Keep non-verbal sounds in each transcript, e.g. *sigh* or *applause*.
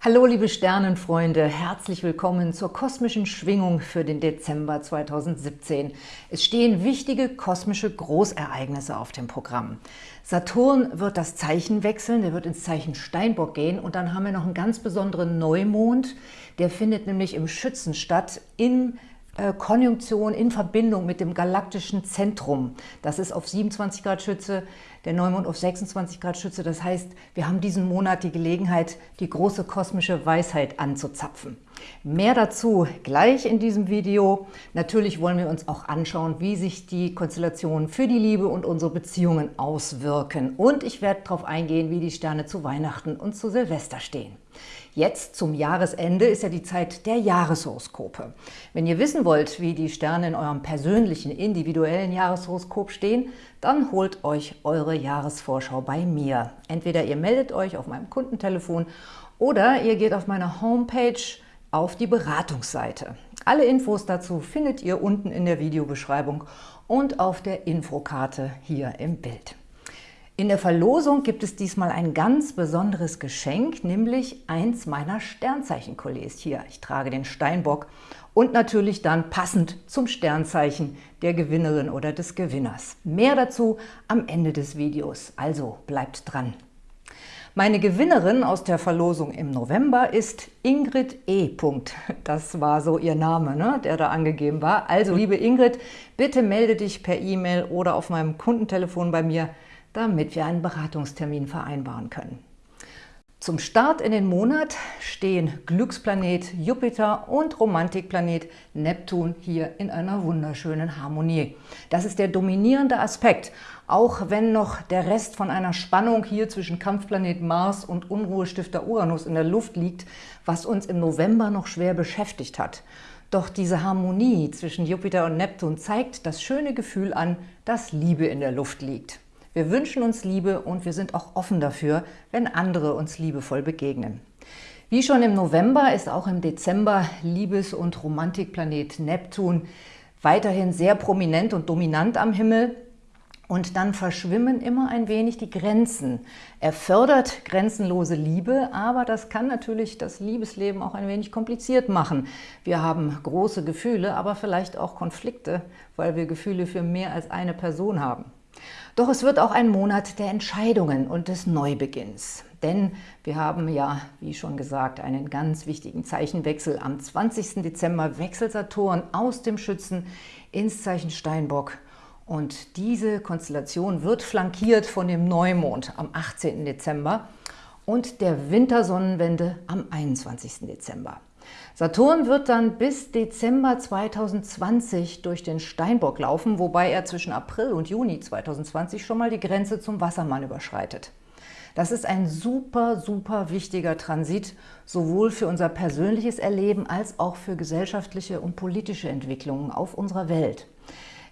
Hallo liebe Sternenfreunde, herzlich willkommen zur kosmischen Schwingung für den Dezember 2017. Es stehen wichtige kosmische Großereignisse auf dem Programm. Saturn wird das Zeichen wechseln, der wird ins Zeichen Steinbock gehen und dann haben wir noch einen ganz besonderen Neumond, der findet nämlich im Schützen statt, äh, Konjunktion in Verbindung mit dem galaktischen Zentrum. Das ist auf 27 Grad Schütze, der Neumond auf 26 Grad Schütze. Das heißt, wir haben diesen Monat die Gelegenheit, die große kosmische Weisheit anzuzapfen. Mehr dazu gleich in diesem Video. Natürlich wollen wir uns auch anschauen, wie sich die Konstellationen für die Liebe und unsere Beziehungen auswirken. Und ich werde darauf eingehen, wie die Sterne zu Weihnachten und zu Silvester stehen. Jetzt zum Jahresende ist ja die Zeit der Jahreshoroskope. Wenn ihr wissen wollt, wie die Sterne in eurem persönlichen, individuellen Jahreshoroskop stehen, dann holt euch eure Jahresvorschau bei mir. Entweder ihr meldet euch auf meinem Kundentelefon oder ihr geht auf meine Homepage auf die Beratungsseite. Alle Infos dazu findet ihr unten in der Videobeschreibung und auf der Infokarte hier im Bild. In der Verlosung gibt es diesmal ein ganz besonderes Geschenk, nämlich eins meiner Sternzeichenkollegs. Hier, ich trage den Steinbock und natürlich dann passend zum Sternzeichen der Gewinnerin oder des Gewinners. Mehr dazu am Ende des Videos, also bleibt dran. Meine Gewinnerin aus der Verlosung im November ist Ingrid E. Das war so ihr Name, ne, der da angegeben war. Also, liebe Ingrid, bitte melde dich per E-Mail oder auf meinem Kundentelefon bei mir, damit wir einen Beratungstermin vereinbaren können. Zum Start in den Monat stehen Glücksplanet Jupiter und Romantikplanet Neptun hier in einer wunderschönen Harmonie. Das ist der dominierende Aspekt, auch wenn noch der Rest von einer Spannung hier zwischen Kampfplanet Mars und Unruhestifter Uranus in der Luft liegt, was uns im November noch schwer beschäftigt hat. Doch diese Harmonie zwischen Jupiter und Neptun zeigt das schöne Gefühl an, dass Liebe in der Luft liegt. Wir wünschen uns Liebe und wir sind auch offen dafür, wenn andere uns liebevoll begegnen. Wie schon im November ist auch im Dezember Liebes- und Romantikplanet Neptun weiterhin sehr prominent und dominant am Himmel. Und dann verschwimmen immer ein wenig die Grenzen. Er fördert grenzenlose Liebe, aber das kann natürlich das Liebesleben auch ein wenig kompliziert machen. Wir haben große Gefühle, aber vielleicht auch Konflikte, weil wir Gefühle für mehr als eine Person haben. Doch es wird auch ein Monat der Entscheidungen und des Neubeginns. Denn wir haben ja, wie schon gesagt, einen ganz wichtigen Zeichenwechsel. Am 20. Dezember wechselt Saturn aus dem Schützen ins Zeichen Steinbock. Und diese Konstellation wird flankiert von dem Neumond am 18. Dezember und der Wintersonnenwende am 21. Dezember. Saturn wird dann bis Dezember 2020 durch den Steinbock laufen, wobei er zwischen April und Juni 2020 schon mal die Grenze zum Wassermann überschreitet. Das ist ein super, super wichtiger Transit, sowohl für unser persönliches Erleben als auch für gesellschaftliche und politische Entwicklungen auf unserer Welt.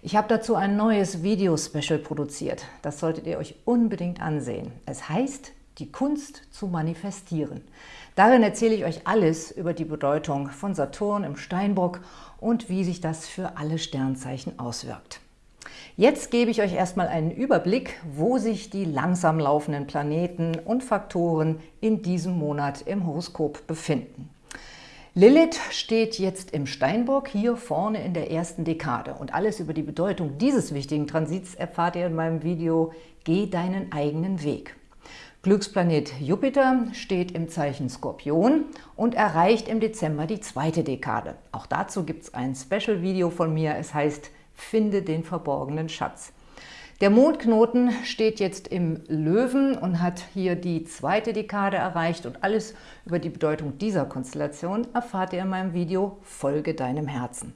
Ich habe dazu ein neues Video-Special produziert. Das solltet ihr euch unbedingt ansehen. Es heißt die Kunst zu manifestieren. Darin erzähle ich euch alles über die Bedeutung von Saturn im Steinbock und wie sich das für alle Sternzeichen auswirkt. Jetzt gebe ich euch erstmal einen Überblick, wo sich die langsam laufenden Planeten und Faktoren in diesem Monat im Horoskop befinden. Lilith steht jetzt im Steinbock, hier vorne in der ersten Dekade. Und alles über die Bedeutung dieses wichtigen Transits erfahrt ihr in meinem Video Geh deinen eigenen Weg. Glücksplanet Jupiter steht im Zeichen Skorpion und erreicht im Dezember die zweite Dekade. Auch dazu gibt es ein Special-Video von mir, es heißt Finde den verborgenen Schatz. Der Mondknoten steht jetzt im Löwen und hat hier die zweite Dekade erreicht und alles über die Bedeutung dieser Konstellation erfahrt ihr in meinem Video Folge deinem Herzen.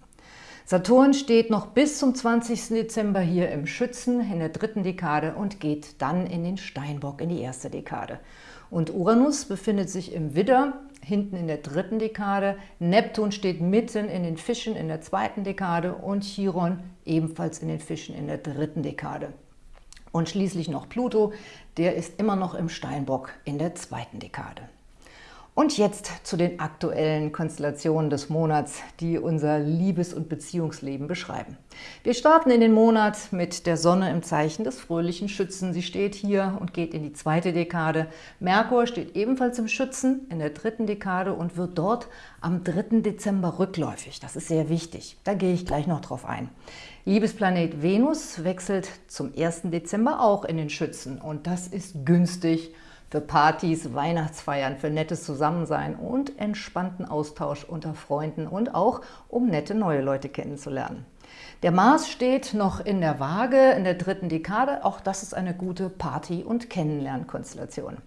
Saturn steht noch bis zum 20. Dezember hier im Schützen in der dritten Dekade und geht dann in den Steinbock in die erste Dekade. Und Uranus befindet sich im Widder, hinten in der dritten Dekade. Neptun steht mitten in den Fischen in der zweiten Dekade und Chiron ebenfalls in den Fischen in der dritten Dekade. Und schließlich noch Pluto, der ist immer noch im Steinbock in der zweiten Dekade. Und jetzt zu den aktuellen Konstellationen des Monats, die unser Liebes- und Beziehungsleben beschreiben. Wir starten in den Monat mit der Sonne im Zeichen des fröhlichen Schützen. Sie steht hier und geht in die zweite Dekade. Merkur steht ebenfalls im Schützen in der dritten Dekade und wird dort am 3. Dezember rückläufig. Das ist sehr wichtig. Da gehe ich gleich noch drauf ein. Liebesplanet Venus wechselt zum 1. Dezember auch in den Schützen und das ist günstig für Partys, Weihnachtsfeiern, für nettes Zusammensein und entspannten Austausch unter Freunden und auch, um nette neue Leute kennenzulernen. Der Mars steht noch in der Waage in der dritten Dekade. Auch das ist eine gute Party- und Kennenlernkonstellation.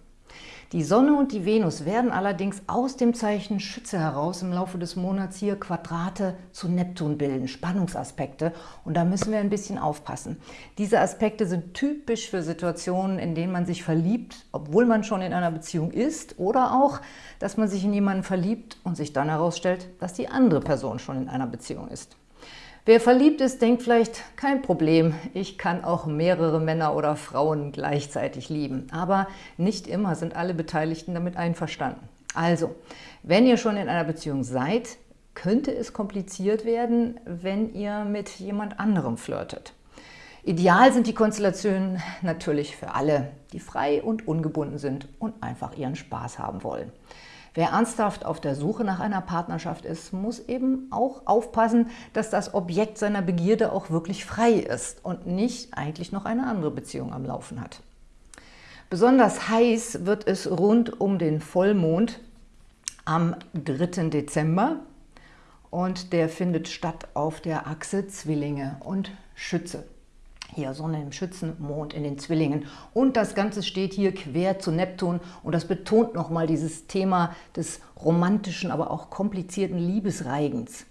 Die Sonne und die Venus werden allerdings aus dem Zeichen Schütze heraus im Laufe des Monats hier Quadrate zu Neptun bilden, Spannungsaspekte. Und da müssen wir ein bisschen aufpassen. Diese Aspekte sind typisch für Situationen, in denen man sich verliebt, obwohl man schon in einer Beziehung ist, oder auch, dass man sich in jemanden verliebt und sich dann herausstellt, dass die andere Person schon in einer Beziehung ist. Wer verliebt ist, denkt vielleicht, kein Problem, ich kann auch mehrere Männer oder Frauen gleichzeitig lieben. Aber nicht immer sind alle Beteiligten damit einverstanden. Also, wenn ihr schon in einer Beziehung seid, könnte es kompliziert werden, wenn ihr mit jemand anderem flirtet. Ideal sind die Konstellationen natürlich für alle, die frei und ungebunden sind und einfach ihren Spaß haben wollen. Wer ernsthaft auf der Suche nach einer Partnerschaft ist, muss eben auch aufpassen, dass das Objekt seiner Begierde auch wirklich frei ist und nicht eigentlich noch eine andere Beziehung am Laufen hat. Besonders heiß wird es rund um den Vollmond am 3. Dezember und der findet statt auf der Achse Zwillinge und Schütze. Hier Sonne im Schützen, Mond in den Zwillingen. Und das Ganze steht hier quer zu Neptun und das betont nochmal dieses Thema des romantischen, aber auch komplizierten Liebesreigens.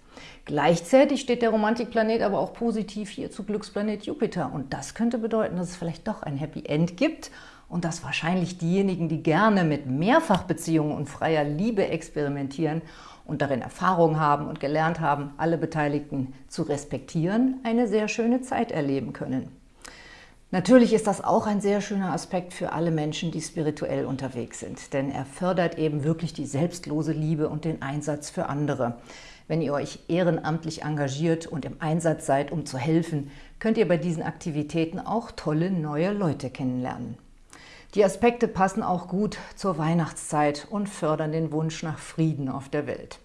Gleichzeitig steht der Romantikplanet aber auch positiv hier zu Glücksplanet Jupiter. Und das könnte bedeuten, dass es vielleicht doch ein Happy End gibt und dass wahrscheinlich diejenigen, die gerne mit Mehrfachbeziehungen und freier Liebe experimentieren und darin Erfahrung haben und gelernt haben, alle Beteiligten zu respektieren, eine sehr schöne Zeit erleben können. Natürlich ist das auch ein sehr schöner Aspekt für alle Menschen, die spirituell unterwegs sind, denn er fördert eben wirklich die selbstlose Liebe und den Einsatz für andere. Wenn ihr euch ehrenamtlich engagiert und im Einsatz seid, um zu helfen, könnt ihr bei diesen Aktivitäten auch tolle neue Leute kennenlernen. Die Aspekte passen auch gut zur Weihnachtszeit und fördern den Wunsch nach Frieden auf der Welt.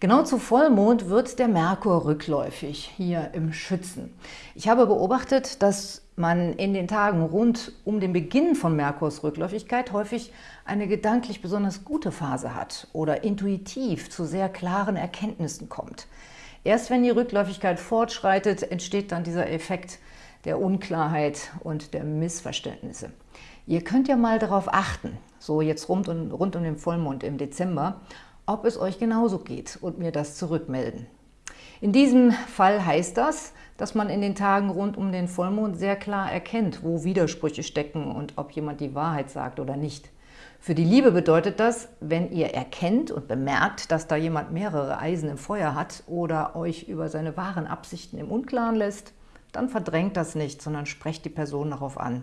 Genau zu Vollmond wird der Merkur rückläufig, hier im Schützen. Ich habe beobachtet, dass man in den Tagen rund um den Beginn von Merkurs Rückläufigkeit häufig eine gedanklich besonders gute Phase hat oder intuitiv zu sehr klaren Erkenntnissen kommt. Erst wenn die Rückläufigkeit fortschreitet, entsteht dann dieser Effekt der Unklarheit und der Missverständnisse. Ihr könnt ja mal darauf achten, so jetzt rund, und, rund um den Vollmond im Dezember, ob es euch genauso geht und mir das zurückmelden. In diesem Fall heißt das, dass man in den Tagen rund um den Vollmond sehr klar erkennt, wo Widersprüche stecken und ob jemand die Wahrheit sagt oder nicht. Für die Liebe bedeutet das, wenn ihr erkennt und bemerkt, dass da jemand mehrere Eisen im Feuer hat oder euch über seine wahren Absichten im Unklaren lässt, dann verdrängt das nicht, sondern sprecht die Person darauf an.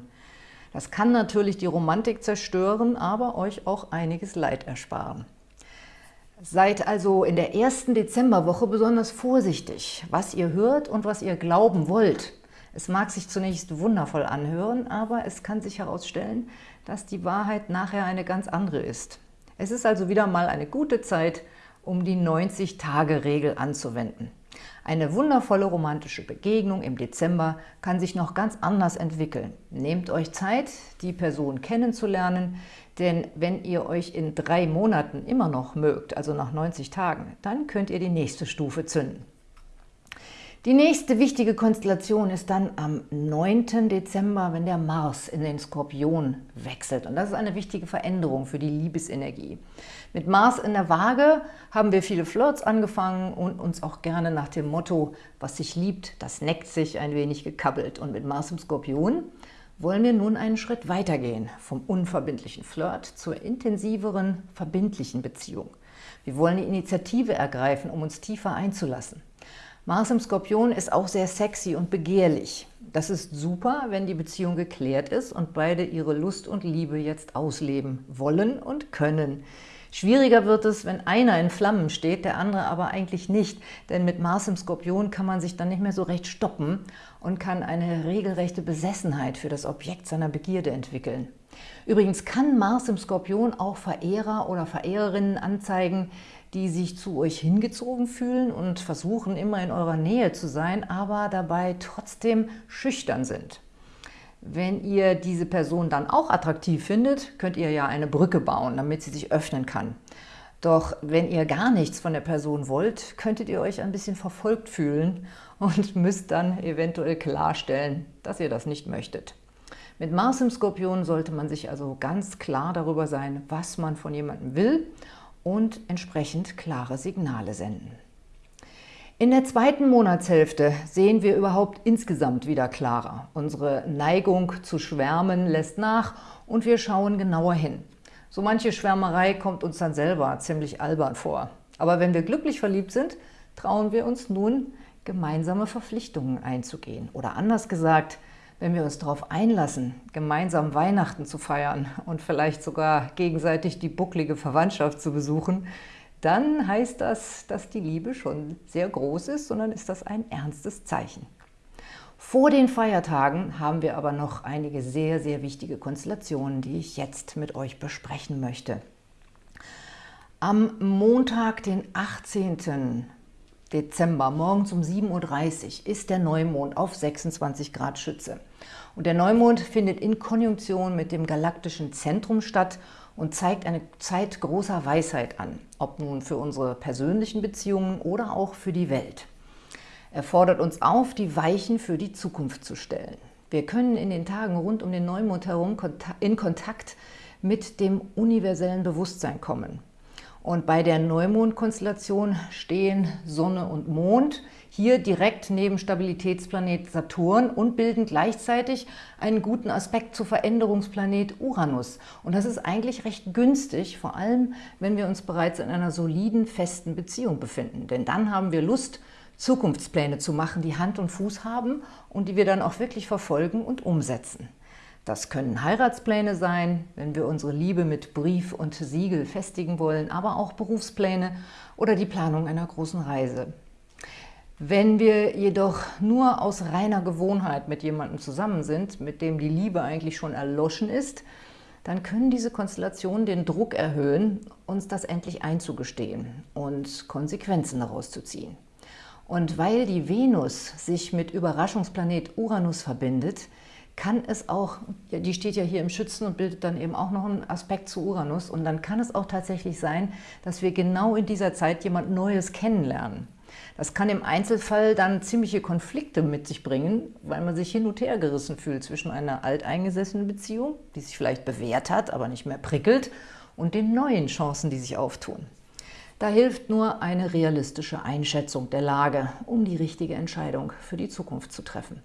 Das kann natürlich die Romantik zerstören, aber euch auch einiges Leid ersparen. Seid also in der ersten Dezemberwoche besonders vorsichtig, was ihr hört und was ihr glauben wollt. Es mag sich zunächst wundervoll anhören, aber es kann sich herausstellen, dass die Wahrheit nachher eine ganz andere ist. Es ist also wieder mal eine gute Zeit, um die 90-Tage-Regel anzuwenden. Eine wundervolle romantische Begegnung im Dezember kann sich noch ganz anders entwickeln. Nehmt euch Zeit, die Person kennenzulernen, denn wenn ihr euch in drei Monaten immer noch mögt, also nach 90 Tagen, dann könnt ihr die nächste Stufe zünden. Die nächste wichtige Konstellation ist dann am 9. Dezember, wenn der Mars in den Skorpion wechselt. Und das ist eine wichtige Veränderung für die Liebesenergie. Mit Mars in der Waage haben wir viele Flirts angefangen und uns auch gerne nach dem Motto, was sich liebt, das neckt sich, ein wenig gekabbelt. Und mit Mars im Skorpion wollen wir nun einen Schritt weitergehen, vom unverbindlichen Flirt zur intensiveren, verbindlichen Beziehung. Wir wollen die Initiative ergreifen, um uns tiefer einzulassen. Mars im Skorpion ist auch sehr sexy und begehrlich. Das ist super, wenn die Beziehung geklärt ist und beide ihre Lust und Liebe jetzt ausleben wollen und können. Schwieriger wird es, wenn einer in Flammen steht, der andere aber eigentlich nicht. Denn mit Mars im Skorpion kann man sich dann nicht mehr so recht stoppen und kann eine regelrechte Besessenheit für das Objekt seiner Begierde entwickeln. Übrigens kann Mars im Skorpion auch Verehrer oder Verehrerinnen anzeigen, die sich zu euch hingezogen fühlen und versuchen, immer in eurer Nähe zu sein, aber dabei trotzdem schüchtern sind. Wenn ihr diese Person dann auch attraktiv findet, könnt ihr ja eine Brücke bauen, damit sie sich öffnen kann. Doch wenn ihr gar nichts von der Person wollt, könntet ihr euch ein bisschen verfolgt fühlen und *laughs* müsst dann eventuell klarstellen, dass ihr das nicht möchtet. Mit Mars im Skorpion sollte man sich also ganz klar darüber sein, was man von jemandem will und entsprechend klare Signale senden. In der zweiten Monatshälfte sehen wir überhaupt insgesamt wieder klarer. Unsere Neigung zu schwärmen lässt nach und wir schauen genauer hin. So manche Schwärmerei kommt uns dann selber ziemlich albern vor. Aber wenn wir glücklich verliebt sind, trauen wir uns nun, gemeinsame Verpflichtungen einzugehen. Oder anders gesagt, wenn wir uns darauf einlassen, gemeinsam Weihnachten zu feiern und vielleicht sogar gegenseitig die bucklige Verwandtschaft zu besuchen, dann heißt das, dass die Liebe schon sehr groß ist, sondern ist das ein ernstes Zeichen. Vor den Feiertagen haben wir aber noch einige sehr, sehr wichtige Konstellationen, die ich jetzt mit euch besprechen möchte. Am Montag, den 18. Dezember, morgens um 7.30 Uhr, ist der Neumond auf 26 Grad Schütze. Und der Neumond findet in Konjunktion mit dem galaktischen Zentrum statt und zeigt eine Zeit großer Weisheit an, ob nun für unsere persönlichen Beziehungen oder auch für die Welt. Er fordert uns auf, die Weichen für die Zukunft zu stellen. Wir können in den Tagen rund um den Neumond herum in Kontakt mit dem universellen Bewusstsein kommen. Und bei der Neumondkonstellation stehen Sonne und Mond hier direkt neben Stabilitätsplanet Saturn und bilden gleichzeitig einen guten Aspekt zu Veränderungsplanet Uranus. Und das ist eigentlich recht günstig, vor allem wenn wir uns bereits in einer soliden, festen Beziehung befinden. Denn dann haben wir Lust, Zukunftspläne zu machen, die Hand und Fuß haben und die wir dann auch wirklich verfolgen und umsetzen. Das können Heiratspläne sein, wenn wir unsere Liebe mit Brief und Siegel festigen wollen, aber auch Berufspläne oder die Planung einer großen Reise. Wenn wir jedoch nur aus reiner Gewohnheit mit jemandem zusammen sind, mit dem die Liebe eigentlich schon erloschen ist, dann können diese Konstellationen den Druck erhöhen, uns das endlich einzugestehen und Konsequenzen daraus zu ziehen. Und weil die Venus sich mit Überraschungsplanet Uranus verbindet, kann es auch, die steht ja hier im Schützen und bildet dann eben auch noch einen Aspekt zu Uranus, und dann kann es auch tatsächlich sein, dass wir genau in dieser Zeit jemand Neues kennenlernen. Das kann im Einzelfall dann ziemliche Konflikte mit sich bringen, weil man sich hin und her gerissen fühlt zwischen einer alteingesessenen Beziehung, die sich vielleicht bewährt hat, aber nicht mehr prickelt, und den neuen Chancen, die sich auftun. Da hilft nur eine realistische Einschätzung der Lage, um die richtige Entscheidung für die Zukunft zu treffen.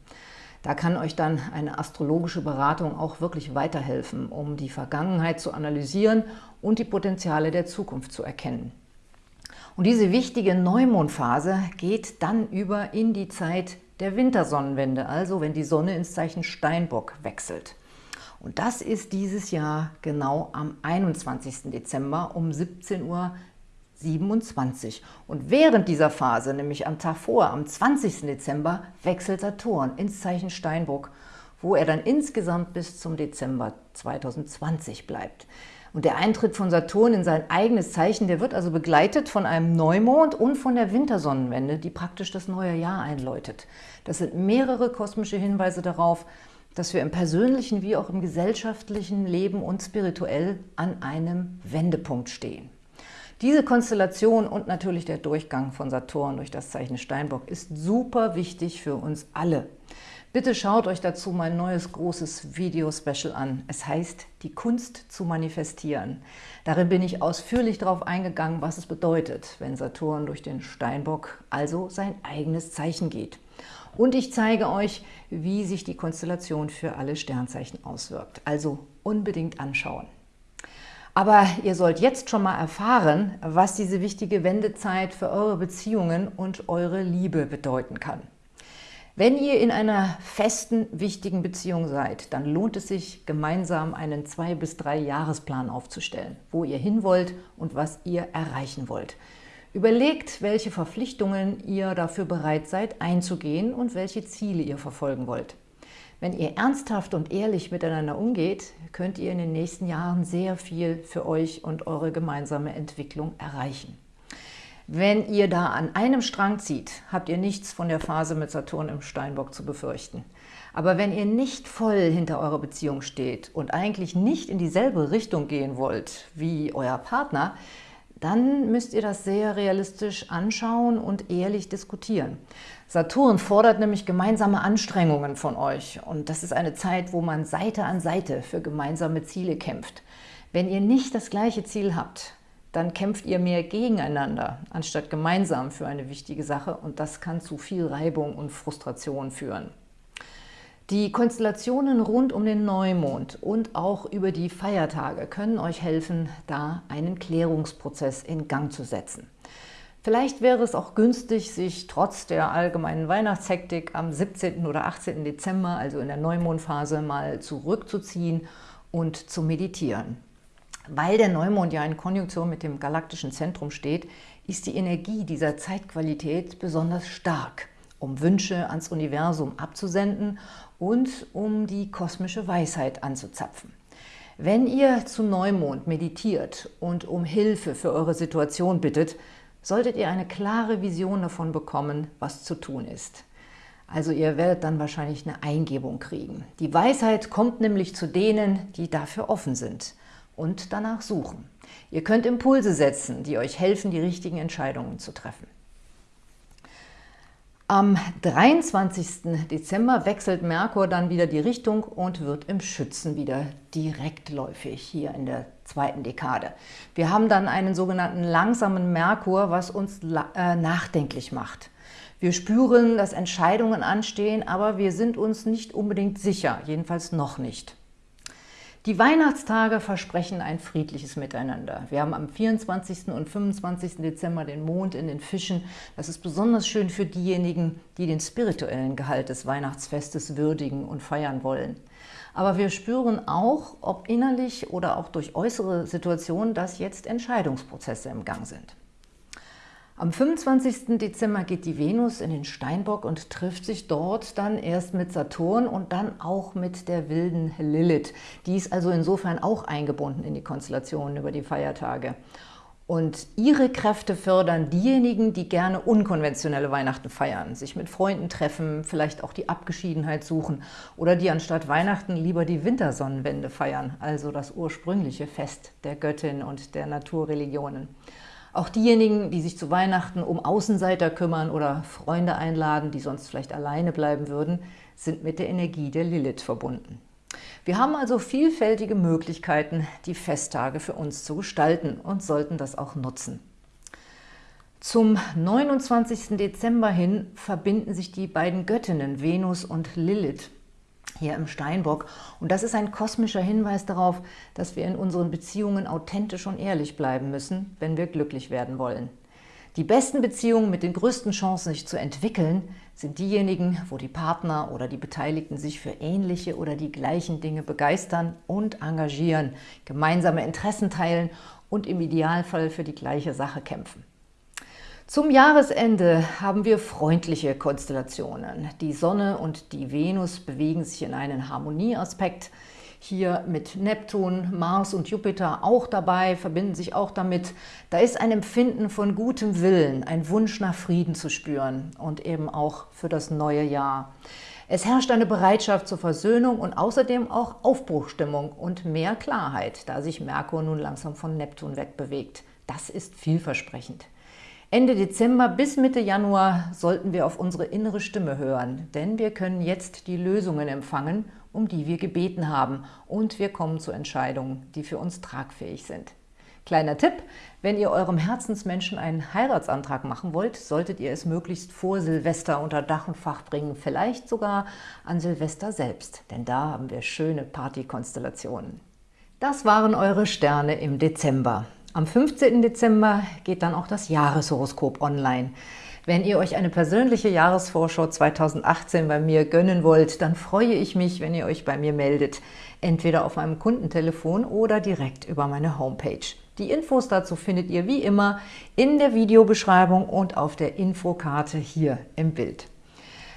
Da kann euch dann eine astrologische Beratung auch wirklich weiterhelfen, um die Vergangenheit zu analysieren und die Potenziale der Zukunft zu erkennen. Und diese wichtige Neumondphase geht dann über in die Zeit der Wintersonnenwende, also wenn die Sonne ins Zeichen Steinbock wechselt. Und das ist dieses Jahr genau am 21. Dezember um 17 Uhr 27. Und während dieser Phase, nämlich am Tag vor, am 20. Dezember, wechselt Saturn ins Zeichen Steinbock, wo er dann insgesamt bis zum Dezember 2020 bleibt. Und der Eintritt von Saturn in sein eigenes Zeichen, der wird also begleitet von einem Neumond und von der Wintersonnenwende, die praktisch das neue Jahr einläutet. Das sind mehrere kosmische Hinweise darauf, dass wir im persönlichen wie auch im gesellschaftlichen Leben und spirituell an einem Wendepunkt stehen. Diese Konstellation und natürlich der Durchgang von Saturn durch das Zeichen Steinbock ist super wichtig für uns alle. Bitte schaut euch dazu mein neues großes Video-Special an. Es heißt Die Kunst zu manifestieren. Darin bin ich ausführlich darauf eingegangen, was es bedeutet, wenn Saturn durch den Steinbock, also sein eigenes Zeichen geht. Und ich zeige euch, wie sich die Konstellation für alle Sternzeichen auswirkt. Also unbedingt anschauen. Aber ihr sollt jetzt schon mal erfahren, was diese wichtige Wendezeit für eure Beziehungen und eure Liebe bedeuten kann. Wenn ihr in einer festen, wichtigen Beziehung seid, dann lohnt es sich, gemeinsam einen zwei- bis drei Jahresplan aufzustellen, wo ihr hin wollt und was ihr erreichen wollt. Überlegt, welche Verpflichtungen ihr dafür bereit seid einzugehen und welche Ziele ihr verfolgen wollt. Wenn ihr ernsthaft und ehrlich miteinander umgeht, könnt ihr in den nächsten Jahren sehr viel für euch und eure gemeinsame Entwicklung erreichen. Wenn ihr da an einem Strang zieht, habt ihr nichts von der Phase mit Saturn im Steinbock zu befürchten. Aber wenn ihr nicht voll hinter eurer Beziehung steht und eigentlich nicht in dieselbe Richtung gehen wollt wie euer Partner, dann müsst ihr das sehr realistisch anschauen und ehrlich diskutieren. Saturn fordert nämlich gemeinsame Anstrengungen von euch und das ist eine Zeit, wo man Seite an Seite für gemeinsame Ziele kämpft. Wenn ihr nicht das gleiche Ziel habt, dann kämpft ihr mehr gegeneinander, anstatt gemeinsam für eine wichtige Sache und das kann zu viel Reibung und Frustration führen. Die Konstellationen rund um den Neumond und auch über die Feiertage können euch helfen, da einen Klärungsprozess in Gang zu setzen. Vielleicht wäre es auch günstig, sich trotz der allgemeinen Weihnachtshektik am 17. oder 18. Dezember, also in der Neumondphase, mal zurückzuziehen und zu meditieren. Weil der Neumond ja in Konjunktion mit dem galaktischen Zentrum steht, ist die Energie dieser Zeitqualität besonders stark, um Wünsche ans Universum abzusenden und um die kosmische Weisheit anzuzapfen. Wenn ihr zu Neumond meditiert und um Hilfe für eure Situation bittet, solltet ihr eine klare Vision davon bekommen, was zu tun ist. Also ihr werdet dann wahrscheinlich eine Eingebung kriegen. Die Weisheit kommt nämlich zu denen, die dafür offen sind und danach suchen. Ihr könnt Impulse setzen, die euch helfen, die richtigen Entscheidungen zu treffen. Am 23. Dezember wechselt Merkur dann wieder die Richtung und wird im Schützen wieder direktläufig hier in der zweiten Dekade. Wir haben dann einen sogenannten langsamen Merkur, was uns äh, nachdenklich macht. Wir spüren, dass Entscheidungen anstehen, aber wir sind uns nicht unbedingt sicher, jedenfalls noch nicht. Die Weihnachtstage versprechen ein friedliches Miteinander. Wir haben am 24. und 25. Dezember den Mond in den Fischen. Das ist besonders schön für diejenigen, die den spirituellen Gehalt des Weihnachtsfestes würdigen und feiern wollen. Aber wir spüren auch, ob innerlich oder auch durch äußere Situationen, dass jetzt Entscheidungsprozesse im Gang sind. Am 25. Dezember geht die Venus in den Steinbock und trifft sich dort dann erst mit Saturn und dann auch mit der wilden Lilith. Die ist also insofern auch eingebunden in die Konstellationen über die Feiertage. Und ihre Kräfte fördern diejenigen, die gerne unkonventionelle Weihnachten feiern, sich mit Freunden treffen, vielleicht auch die Abgeschiedenheit suchen oder die anstatt Weihnachten lieber die Wintersonnenwende feiern, also das ursprüngliche Fest der Göttin und der Naturreligionen. Auch diejenigen, die sich zu Weihnachten um Außenseiter kümmern oder Freunde einladen, die sonst vielleicht alleine bleiben würden, sind mit der Energie der Lilith verbunden. Wir haben also vielfältige Möglichkeiten, die Festtage für uns zu gestalten und sollten das auch nutzen. Zum 29. Dezember hin verbinden sich die beiden Göttinnen Venus und Lilith hier im Steinbock. Und das ist ein kosmischer Hinweis darauf, dass wir in unseren Beziehungen authentisch und ehrlich bleiben müssen, wenn wir glücklich werden wollen. Die besten Beziehungen mit den größten Chancen, sich zu entwickeln, sind diejenigen, wo die Partner oder die Beteiligten sich für ähnliche oder die gleichen Dinge begeistern und engagieren, gemeinsame Interessen teilen und im Idealfall für die gleiche Sache kämpfen. Zum Jahresende haben wir freundliche Konstellationen. Die Sonne und die Venus bewegen sich in einen Harmonieaspekt. Hier mit Neptun, Mars und Jupiter auch dabei, verbinden sich auch damit. Da ist ein Empfinden von gutem Willen, ein Wunsch nach Frieden zu spüren und eben auch für das neue Jahr. Es herrscht eine Bereitschaft zur Versöhnung und außerdem auch Aufbruchstimmung und mehr Klarheit, da sich Merkur nun langsam von Neptun wegbewegt. Das ist vielversprechend. Ende Dezember bis Mitte Januar sollten wir auf unsere innere Stimme hören, denn wir können jetzt die Lösungen empfangen, um die wir gebeten haben und wir kommen zu Entscheidungen, die für uns tragfähig sind. Kleiner Tipp, wenn ihr eurem Herzensmenschen einen Heiratsantrag machen wollt, solltet ihr es möglichst vor Silvester unter Dach und Fach bringen, vielleicht sogar an Silvester selbst, denn da haben wir schöne Partykonstellationen. Das waren eure Sterne im Dezember. Am 15. Dezember geht dann auch das Jahreshoroskop online. Wenn ihr euch eine persönliche Jahresvorschau 2018 bei mir gönnen wollt, dann freue ich mich, wenn ihr euch bei mir meldet. Entweder auf meinem Kundentelefon oder direkt über meine Homepage. Die Infos dazu findet ihr wie immer in der Videobeschreibung und auf der Infokarte hier im Bild.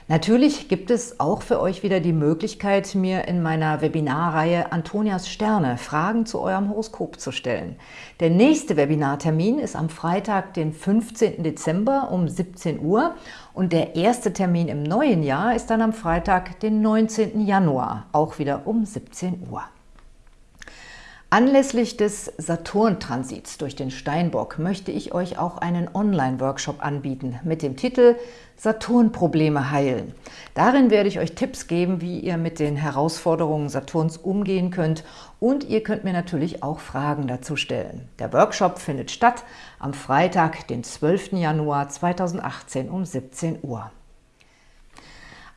Natürlich gibt es auch für euch wieder die Möglichkeit, mir in meiner Webinarreihe Antonias Sterne Fragen zu eurem Horoskop zu stellen. Der nächste Webinartermin ist am Freitag, den 15. Dezember um 17 Uhr und der erste Termin im neuen Jahr ist dann am Freitag, den 19. Januar, auch wieder um 17 Uhr. Anlässlich des Saturn-Transits durch den Steinbock möchte ich euch auch einen Online-Workshop anbieten mit dem Titel Saturn-Probleme heilen. Darin werde ich euch Tipps geben, wie ihr mit den Herausforderungen Saturns umgehen könnt und ihr könnt mir natürlich auch Fragen dazu stellen. Der Workshop findet statt am Freitag, den 12. Januar 2018 um 17 Uhr.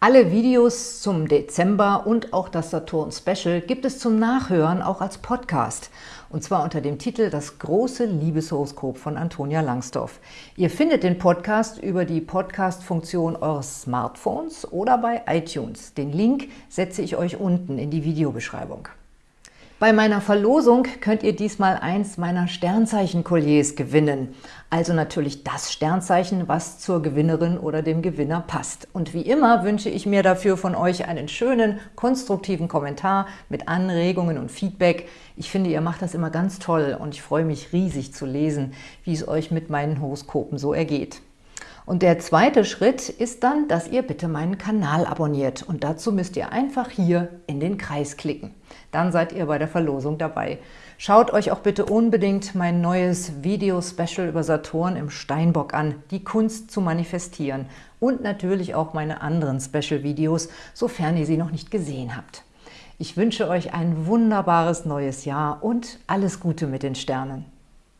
Alle Videos zum Dezember und auch das Saturn-Special gibt es zum Nachhören auch als Podcast. Und zwar unter dem Titel Das große Liebeshoroskop von Antonia Langsdorf. Ihr findet den Podcast über die Podcast-Funktion eures Smartphones oder bei iTunes. Den Link setze ich euch unten in die Videobeschreibung. Bei meiner Verlosung könnt ihr diesmal eins meiner Sternzeichen-Kolliers gewinnen. Also natürlich das Sternzeichen, was zur Gewinnerin oder dem Gewinner passt. Und wie immer wünsche ich mir dafür von euch einen schönen, konstruktiven Kommentar mit Anregungen und Feedback. Ich finde, ihr macht das immer ganz toll und ich freue mich riesig zu lesen, wie es euch mit meinen Horoskopen so ergeht. Und der zweite Schritt ist dann, dass ihr bitte meinen Kanal abonniert. Und dazu müsst ihr einfach hier in den Kreis klicken. Dann seid ihr bei der Verlosung dabei. Schaut euch auch bitte unbedingt mein neues Video-Special über Saturn im Steinbock an, die Kunst zu manifestieren. Und natürlich auch meine anderen Special-Videos, sofern ihr sie noch nicht gesehen habt. Ich wünsche euch ein wunderbares neues Jahr und alles Gute mit den Sternen.